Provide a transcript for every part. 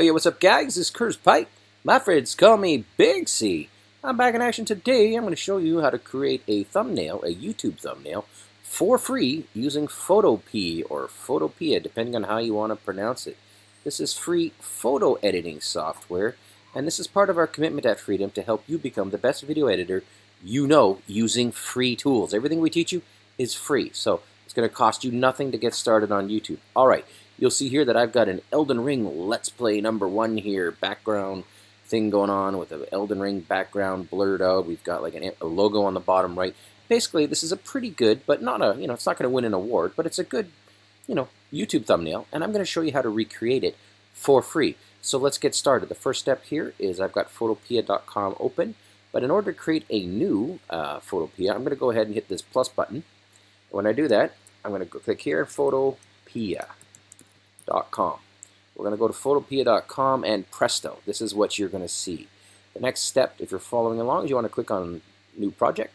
Oh yeah, what's up guys? This is Curtis Pike. My friends call me Big C. I'm back in action today. I'm going to show you how to create a thumbnail, a YouTube thumbnail, for free using Photopea or Photopea, depending on how you want to pronounce it. This is free photo editing software, and this is part of our commitment at Freedom to help you become the best video editor you know using free tools. Everything we teach you is free, so it's going to cost you nothing to get started on YouTube. All right, you'll see here that I've got an Elden Ring Let's Play number one here, background thing going on with an Elden Ring background blurred out. We've got like an, a logo on the bottom right. Basically, this is a pretty good, but not a, you know, it's not going to win an award, but it's a good, you know, YouTube thumbnail, and I'm going to show you how to recreate it for free. So let's get started. The first step here is I've got photopea.com open, but in order to create a new uh, Photopea, I'm going to go ahead and hit this plus button. When I do that, I'm going to click here, photopea.com. We're going to go to photopea.com and presto. This is what you're going to see. The next step, if you're following along, is you want to click on New Project.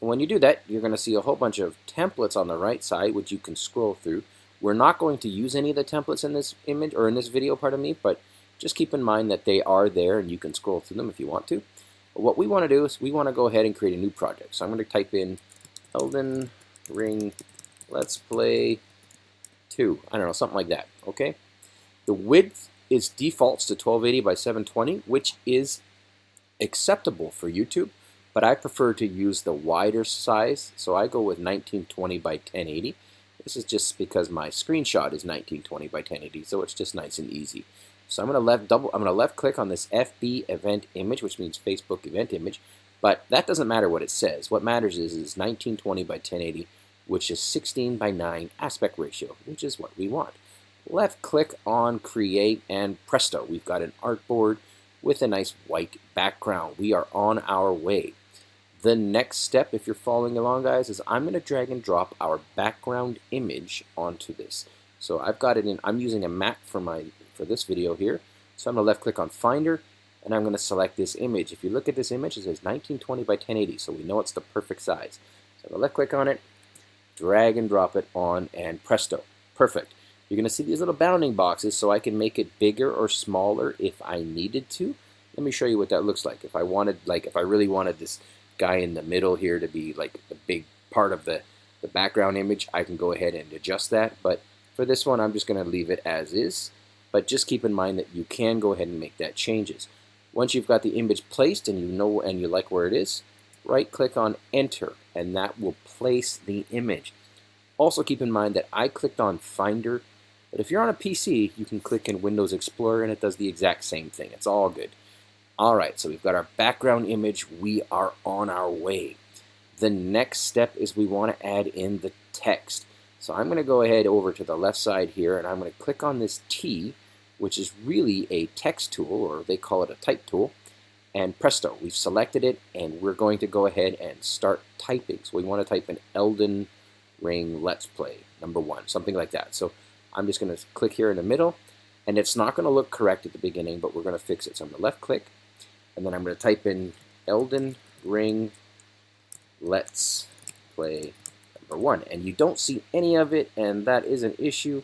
And when you do that, you're going to see a whole bunch of templates on the right side, which you can scroll through. We're not going to use any of the templates in this image, or in this video, pardon me, but just keep in mind that they are there and you can scroll through them if you want to. But what we want to do is we want to go ahead and create a new project. So I'm going to type in Elden Ring Let's Play 2. I don't know, something like that, okay? The width is defaults to 1280 by 720, which is acceptable for YouTube, but I prefer to use the wider size, so I go with 1920 by 1080. This is just because my screenshot is 1920 by 1080, so it's just nice and easy. So I'm going to left double. I'm to left click on this FB event image, which means Facebook event image, but that doesn't matter what it says. What matters is is 1920 by 1080, which is 16 by 9 aspect ratio, which is what we want. Left click on create and presto, we've got an artboard with a nice white background. We are on our way. The next step, if you're following along, guys, is I'm going to drag and drop our background image onto this. So I've got it in, I'm using a Mac for my for this video here. So I'm going to left click on Finder, and I'm going to select this image. If you look at this image, it says 1920 by 1080, so we know it's the perfect size. So I'm to left click on it, drag and drop it on, and presto. Perfect. You're going to see these little bounding boxes, so I can make it bigger or smaller if I needed to. Let me show you what that looks like. If I wanted, like, if I really wanted this guy in the middle here to be like the big part of the, the background image, I can go ahead and adjust that. But for this one, I'm just going to leave it as is. But just keep in mind that you can go ahead and make that changes. Once you've got the image placed and you know and you like where it is, right click on enter and that will place the image. Also keep in mind that I clicked on Finder, but if you're on a PC, you can click in Windows Explorer and it does the exact same thing. It's all good. Alright, so we've got our background image. We are on our way. The next step is we want to add in the text. So I'm going to go ahead over to the left side here and I'm going to click on this T, which is really a text tool, or they call it a type tool. And presto, we've selected it and we're going to go ahead and start typing. So we want to type in Elden Ring Let's Play, number one, something like that. So I'm just going to click here in the middle and it's not going to look correct at the beginning, but we're going to fix it. So I'm going to left click and then I'm going to type in Elden Ring Let's Play number one. And you don't see any of it, and that is an issue.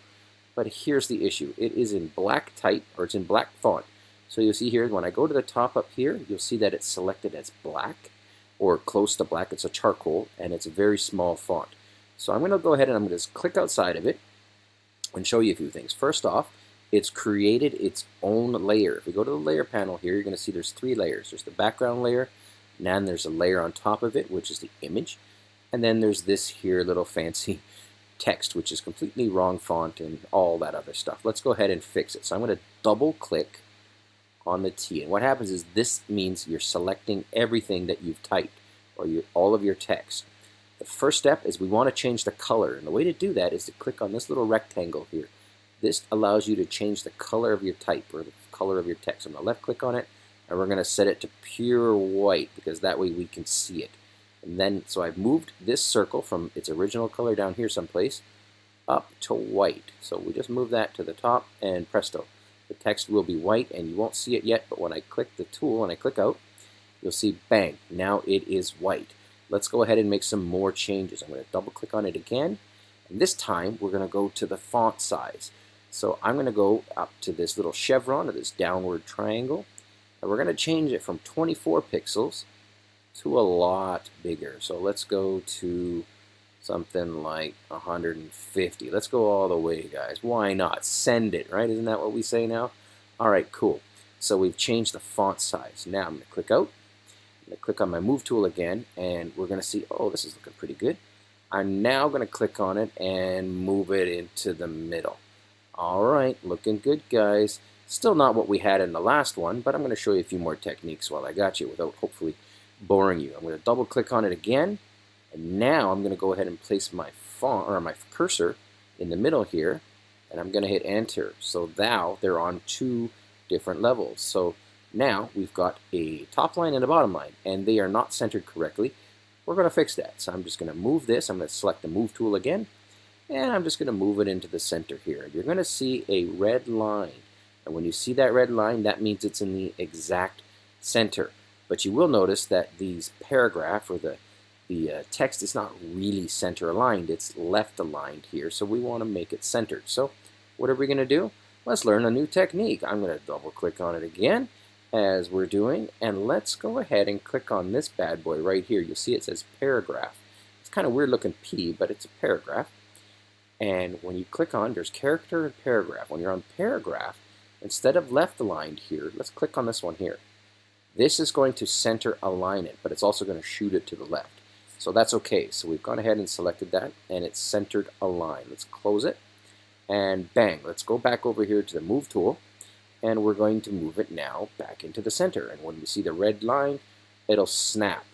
But here's the issue. It is in black type, or it's in black font. So you'll see here, when I go to the top up here, you'll see that it's selected as black, or close to black. It's a charcoal, and it's a very small font. So I'm going to go ahead and I'm going to just click outside of it and show you a few things. First off, it's created its own layer. If we go to the layer panel here, you're going to see there's three layers. There's the background layer, and then there's a layer on top of it, which is the image. And then there's this here little fancy text, which is completely wrong font and all that other stuff. Let's go ahead and fix it. So I'm going to double click on the T. And what happens is this means you're selecting everything that you've typed or your, all of your text. The first step is we want to change the color. And the way to do that is to click on this little rectangle here. This allows you to change the color of your type or the color of your text. I'm going to left click on it and we're going to set it to pure white because that way we can see it. And then, so I've moved this circle from its original color down here someplace up to white. So we just move that to the top and presto. The text will be white and you won't see it yet, but when I click the tool and I click out, you'll see bang, now it is white. Let's go ahead and make some more changes. I'm going to double click on it again. And this time we're going to go to the font size. So I'm going to go up to this little chevron or this downward triangle, and we're going to change it from 24 pixels to a lot bigger. So let's go to something like 150. Let's go all the way, guys. Why not? Send it, right? Isn't that what we say now? All right, cool. So we've changed the font size. Now I'm going to click out. Going to click on my Move tool again, and we're going to see, oh, this is looking pretty good. I'm now going to click on it and move it into the middle. All right, looking good, guys. Still not what we had in the last one, but I'm going to show you a few more techniques while I got you without hopefully boring you. I'm going to double click on it again, and now I'm going to go ahead and place my font or my cursor in the middle here, and I'm going to hit enter. So now they're on two different levels. So now we've got a top line and a bottom line, and they are not centered correctly. We're going to fix that. So I'm just going to move this. I'm going to select the move tool again, and I'm just going to move it into the center here. You're going to see a red line. And when you see that red line, that means it's in the exact center. But you will notice that these paragraph or the the uh, text is not really center aligned, it's left aligned here, so we want to make it centered. So what are we going to do? Let's learn a new technique. I'm going to double click on it again as we're doing, and let's go ahead and click on this bad boy right here. You'll see it says paragraph. It's kind of weird looking P, but it's a paragraph. And when you click on, there's character and paragraph. When you're on paragraph, instead of left aligned here, let's click on this one here. This is going to center align it, but it's also going to shoot it to the left. So that's okay. So we've gone ahead and selected that and it's centered align. Let's close it and bang. Let's go back over here to the move tool and we're going to move it now back into the center. And when we see the red line, it'll snap.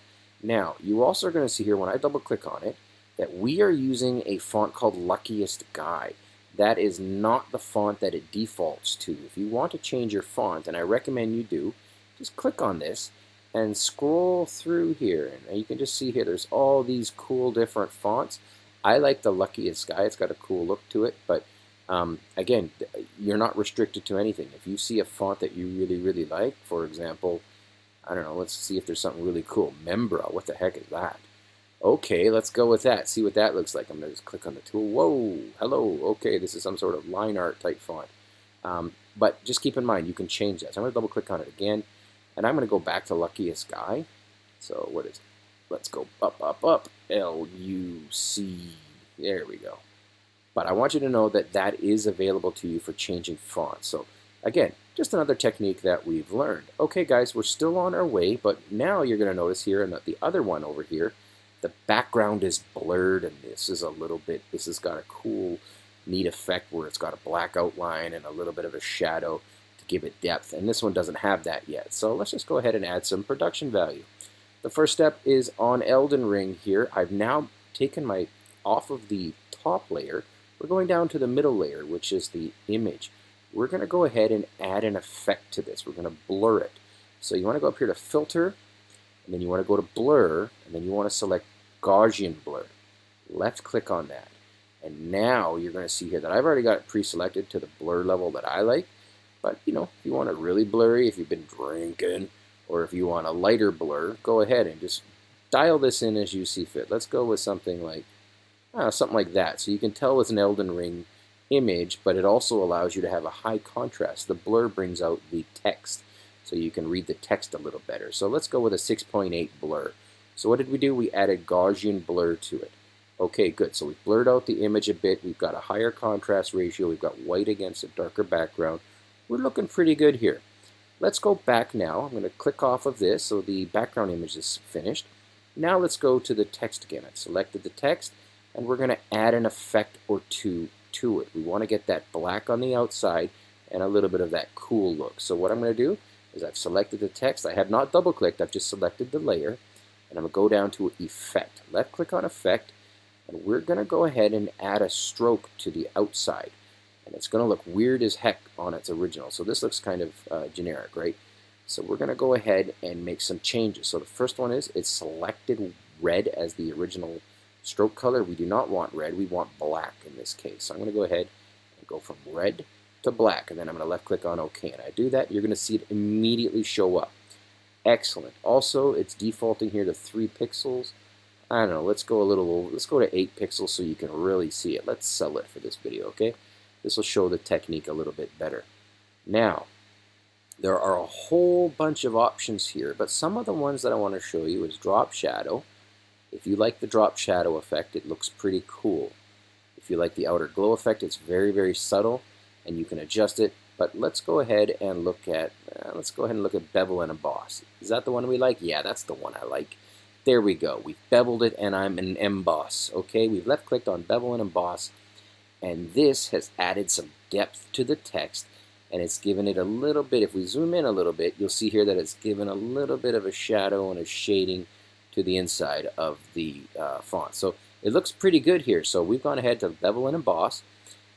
Now, you also are going to see here when I double click on it that we are using a font called Luckiest Guy. That is not the font that it defaults to. If you want to change your font, and I recommend you do, just click on this and scroll through here and you can just see here there's all these cool different fonts I like the luckiest guy it's got a cool look to it but um, again you're not restricted to anything if you see a font that you really really like for example I don't know let's see if there's something really cool Membra what the heck is that okay let's go with that see what that looks like I'm gonna just click on the tool whoa hello okay this is some sort of line art type font um, but just keep in mind you can change that so I'm gonna double click on it again and I'm going to go back to luckiest guy. So what is it? Let's go up, up, up. L-U-C. There we go. But I want you to know that that is available to you for changing fonts. So again, just another technique that we've learned. Okay, guys, we're still on our way, but now you're going to notice here, and the other one over here, the background is blurred, and this is a little bit, this has got a cool, neat effect where it's got a black outline and a little bit of a shadow to give it depth, and this one doesn't have that yet. So let's just go ahead and add some production value. The first step is on Elden Ring here. I've now taken my off of the top layer. We're going down to the middle layer, which is the image. We're going to go ahead and add an effect to this. We're going to blur it. So you want to go up here to Filter, and then you want to go to Blur, and then you want to select Gaussian Blur. Left click on that. And now you're going to see here that I've already got it pre-selected to the blur level that I like. But, you know, if you want it really blurry, if you've been drinking, or if you want a lighter blur, go ahead and just dial this in as you see fit. Let's go with something like, uh, something like that. So you can tell it's an Elden Ring image, but it also allows you to have a high contrast. The blur brings out the text, so you can read the text a little better. So let's go with a 6.8 blur. So what did we do? We added Gaussian blur to it. Okay, good. So we've blurred out the image a bit. We've got a higher contrast ratio. We've got white against a darker background we're looking pretty good here. Let's go back now. I'm going to click off of this so the background image is finished. Now let's go to the text again. I've selected the text and we're going to add an effect or two to it. We want to get that black on the outside and a little bit of that cool look. So what I'm going to do is I've selected the text. I have not double clicked. I've just selected the layer and I'm going to go down to effect. Left click on effect and we're going to go ahead and add a stroke to the outside and it's going to look weird as heck on its original. So this looks kind of uh, generic, right? So we're going to go ahead and make some changes. So the first one is it's selected red as the original stroke color. We do not want red, we want black in this case. So I'm going to go ahead and go from red to black, and then I'm going to left click on OK. And I do that, you're going to see it immediately show up. Excellent. Also, it's defaulting here to 3 pixels. I don't know, let's go a little, let's go to 8 pixels so you can really see it. Let's sell it for this video, okay? This will show the technique a little bit better. Now, there are a whole bunch of options here, but some of the ones that I want to show you is drop shadow. If you like the drop shadow effect, it looks pretty cool. If you like the outer glow effect, it's very, very subtle, and you can adjust it. But let's go ahead and look at, uh, let's go ahead and look at bevel and emboss. Is that the one we like? Yeah, that's the one I like. There we go. We've beveled it, and I'm an emboss. Okay, we've left-clicked on bevel and emboss, and this has added some depth to the text and it's given it a little bit, if we zoom in a little bit, you'll see here that it's given a little bit of a shadow and a shading to the inside of the uh, font. So it looks pretty good here. So we've gone ahead to bevel and emboss,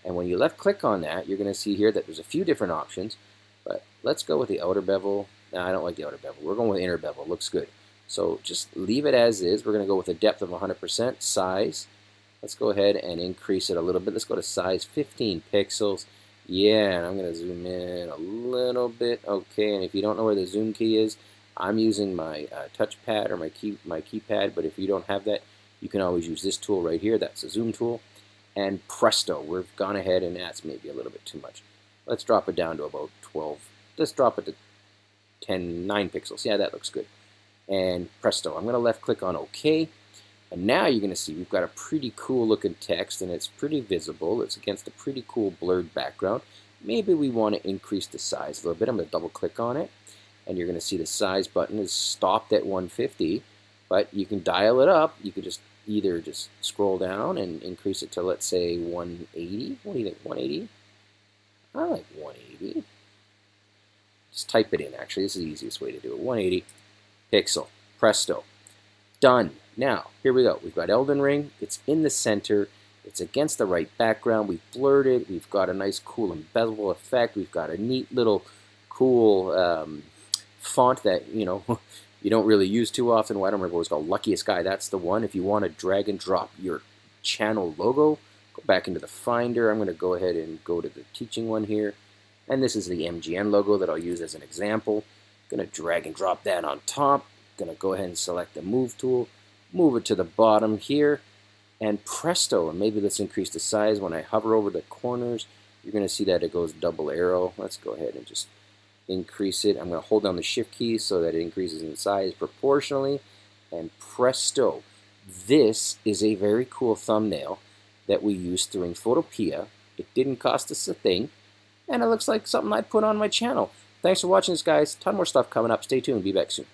and when you left click on that, you're going to see here that there's a few different options, but let's go with the outer bevel. No, I don't like the outer bevel. We're going with inner bevel. Looks good. So just leave it as is. We're going to go with a depth of 100%, size. Let's go ahead and increase it a little bit. Let's go to size 15 pixels. Yeah, and I'm going to zoom in a little bit. Okay, and if you don't know where the zoom key is, I'm using my uh, touchpad or my key my keypad, but if you don't have that, you can always use this tool right here. That's a zoom tool. And presto, we've gone ahead and that's maybe a little bit too much. Let's drop it down to about 12. Let's drop it to 10, 9 pixels. Yeah, that looks good. And presto, I'm going to left click on OK. And now you're going to see we've got a pretty cool looking text and it's pretty visible. It's against a pretty cool blurred background. Maybe we want to increase the size a little bit. I'm going to double click on it and you're going to see the size button is stopped at 150 but you can dial it up. You could just either just scroll down and increase it to let's say 180. What do you think? 180? I like 180. Just type it in actually. This is the easiest way to do it. 180 pixel. Presto. Done. Now, here we go. We've got Elden Ring. It's in the center. It's against the right background. We've blurred it. We've got a nice cool embezzle effect. We've got a neat little cool um, font that, you know, you don't really use too often. Well, I don't remember what it's called. Luckiest Guy, that's the one. If you want to drag and drop your channel logo, go back into the Finder. I'm going to go ahead and go to the teaching one here. And this is the MGN logo that I'll use as an example. I'm going to drag and drop that on top I'm going to go ahead and select the move tool, move it to the bottom here, and presto, and maybe let's increase the size. When I hover over the corners, you're going to see that it goes double arrow. Let's go ahead and just increase it. I'm going to hold down the shift key so that it increases in size proportionally, and presto. This is a very cool thumbnail that we used through Photopea. It didn't cost us a thing, and it looks like something I'd put on my channel. Thanks for watching this, guys. Ton more stuff coming up. Stay tuned. Be back soon.